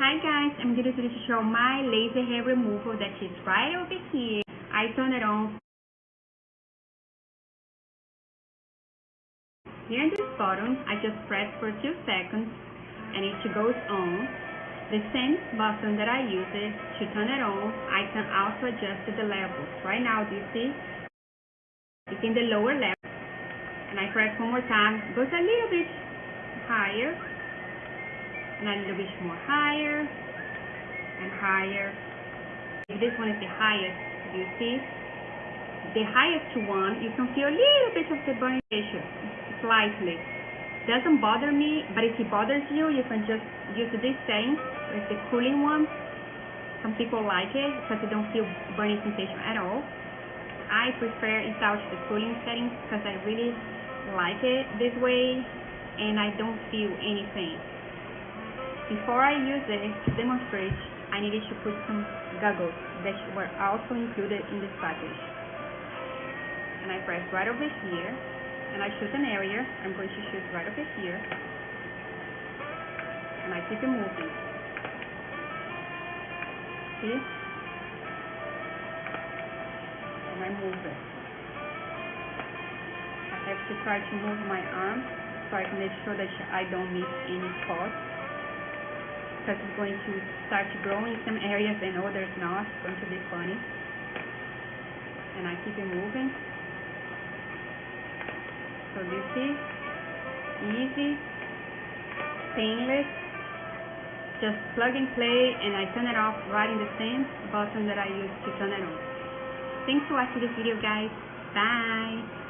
Hi guys, I'm going to show my laser hair removal that is right over here. I turn it on. Here in this button, I just press for 2 seconds and it goes on. The same button that I use it to turn it on, I can also adjust the levels. Right now, you see? It's in the lower level. And I press one more time, goes a little bit higher and a little bit more higher and higher. This one is the highest, do you see? The highest one, you can feel a little bit of the burning pressure, slightly. Doesn't bother me, but if it bothers you, you can just use this thing, with the cooling one. Some people like it because they don't feel burning sensation at all. I prefer without the cooling setting because I really like it this way and I don't feel anything. Before I use it to demonstrate, I needed to put some goggles that were also included in this package. And I press right over here, and I choose an area. I'm going to choose right over here. And I keep it moving. See? And I move it. I have to try to move my arm so I can make sure that I don't miss any spots because it's going to start to grow in some areas and others not. It's going to be funny. And I keep it moving. So you see, easy, painless, just plug and play and I turn it off right in the same button that I used to turn it on. Thanks for watching this video guys. Bye!